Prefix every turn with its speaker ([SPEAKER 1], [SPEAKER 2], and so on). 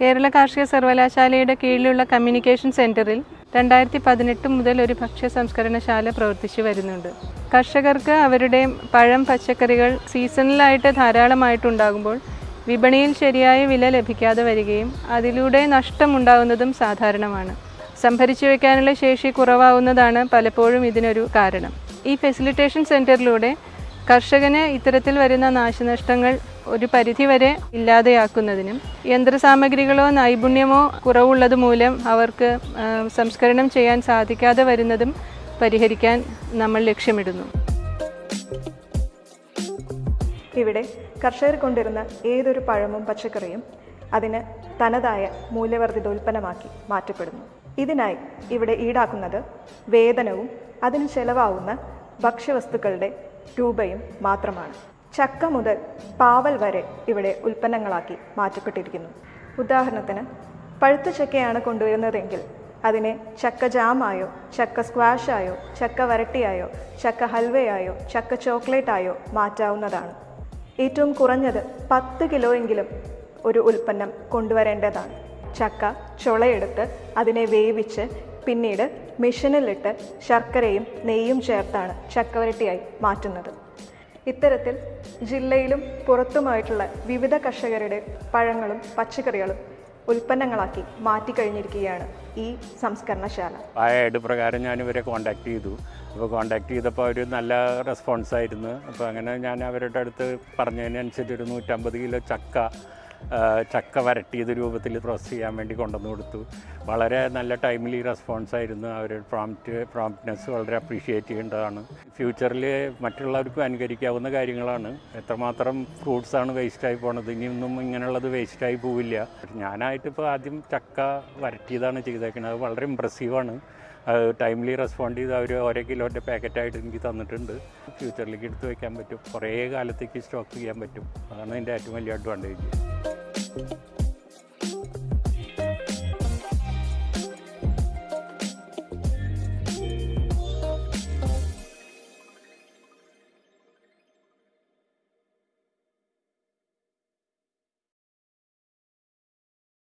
[SPEAKER 1] കേരള കാർഷിക സർവകലാശാലയുടെ കീഴിലുള്ള കമ്മ്യൂണിക്കേഷൻ സെന്ററിൽ രണ്ടായിരത്തി പതിനെട്ട് മുതൽ ഒരു ഭക്ഷ്യ സംസ്കരണശാല പ്രവർത്തിച്ചു വരുന്നുണ്ട്. കർഷകർക്ക് അവരുടെ പഴം പച്ചക്കറികൾ സീസണലായിട്ട് ധാരാളമായിട്ടുണ്ടാകുമ്പോൾ വിപണിയിൽ ശരിയായ വില ലഭിക്കാതെ വരികയും അതിലൂടെ നഷ്ടമുണ്ടാകുന്നതും സാധാരണമാണ്. സംഭരിച്ചു വയ്ക്കാനുള്ള ശേഷി കുറവാകുന്നതാണ് പലപ്പോഴും ഇതിനൊരു കാരണം. ഈ ഫെസിലിറ്റേഷൻ സെന്ററിലൂടെ കർഷകന് ഇത്തരത്തിൽ വരുന്ന നാശനഷ്ടങ്ങൾ ഒരു പരിധിവരെ ഇല്ലാതെയാക്കുന്നതിനും യന്ത്രസാമഗ്രികളോ നൈപുണ്യമോ കുറവുള്ളത് മൂലം അവർക്ക് സംസ്കരണം ചെയ്യാൻ സാധിക്കാതെ വരുന്നതും പരിഹരിക്കാൻ നമ്മൾ ലക്ഷ്യമിടുന്നു.
[SPEAKER 2] ഇവിടെ കർഷകർ കൊണ്ടിരുന്ന ഏതൊരു പഴമും പച്ചക്കറിയും അതിന് തനതായ മൂല്യവർദ്ധിത ഉൽപ്പന്നമാക്കി മാറ്റപ്പെടുന്നു. ഇതിനായി ഇവിടെ ഈടാക്കുന്നത് വേതനവും അതിന് ചെലവാകുന്ന ഭക്ഷ്യവസ്തുക്കളുടെ രൂപയും മാത്രമാണ്. ചക്ക മുതൽ പാവൽ വരെ ഇവിടെ ഉൽപ്പന്നങ്ങളാക്കി മാറ്റപ്പെട്ടിരിക്കുന്നു ഉദാഹരണത്തിന് പഴുത്ത ചക്കയാണ് കൊണ്ടുവരുന്നതെങ്കിൽ അതിനെ ചക്ക ജാമായോ ചക്ക സ്ക്വാഷായോ ചക്ക വരട്ടിയായോ ചക്ക ഹൽവയായോ ചക്ക ചോക്ലേറ്റായോ മാറ്റാവുന്നതാണ്. ഏറ്റവും കുറഞ്ഞത് പത്ത് കിലോയെങ്കിലും ഒരു ഉൽപ്പന്നം കൊണ്ടുവരേണ്ടതാണ്. ചക്ക ചുളയെടുത്ത് അതിനെ വേവിച്ച് പിന്നീട് മെഷീനിലിട്ട് ശർക്കരയും നെയ്യും ചേർത്താണ് ചക്കവരട്ടിയായി മാറ്റുന്നത്. ഇത്തരത്തിൽ ജില്ലയിലും പുറത്തുമായിട്ടുള്ള വിവിധ കർഷകരുടെ പഴങ്ങളും പച്ചക്കറികളും ഉൽപ്പന്നങ്ങളാക്കി മാറ്റിക്കഴിഞ്ഞിരിക്കുകയാണ് ഈ സംസ്കരണശാല.
[SPEAKER 3] ആ പ്രകാരം ഞാൻ ഇവരെ കോണ്ടാക്ട് ചെയ്തു. അപ്പോൾ കോണ്ടാക്ട് ചെയ്തപ്പോൾ അവർ നല്ല റെസ്പോൺസായിരുന്നു അപ്പോൾ അങ്ങനെ ഞാൻ അവരുടെ അടുത്ത് പറഞ്ഞതിനനുസരിച്ച് ഒരു നൂറ്റമ്പത് കിലോ ചക്ക ചക്ക വരട്ടിയത് രൂപത്തിൽ പ്രോസസ് ചെയ്യാൻ വേണ്ടി കൊണ്ടുവന്ന് കൊടുത്തു. വളരെ നല്ല ടൈംലി റെസ്പോൺസ് ആയിരുന്നു. അവർ പ്രോംപ്റ്റ് പ്രോംപ്റ്റ്നെസ് വളരെ അപ്രീഷിയേറ്റ് ചെയ്യേണ്ടതാണ്. ഫ്യൂച്ചറിൽ മറ്റുള്ളവർക്കും അനുകരിക്കാവുന്ന കാര്യങ്ങളാണ്. എത്രമാത്രം ഫ്രൂട്ട്സ് ഫ്രൂട്ട്സാണ് വേസ്റ്റായി പോണത്? ഇനിയൊന്നും ഇങ്ങനെയുള്ളത് വേസ്റ്റായി പോവില്ല. ഞാനായിട്ടിപ്പോൾ ആദ്യം ചക്ക വരട്ടിയതാണ് ചെയ്തേക്കുന്നത് അത് വളരെ ഇമ്പ്രസീവാണ് ടൈംലി റെസ്പോണ്ട് ചെയ്ത് അവർ ഓരോ കിലോന്റെ പാക്കറ്റായിട്ട് എനിക്ക് തന്നിട്ടുണ്ട്. ഫ്യൂച്ചറിലേക്ക് എടുത്ത് വയ്ക്കാൻ പറ്റും. കുറേ കാലത്തേക്ക് സ്റ്റോക്ക് ചെയ്യാൻ പറ്റും. അതാണ് എന്റെ ഏറ്റവും വലിയ അഡ്വാന്റേജ്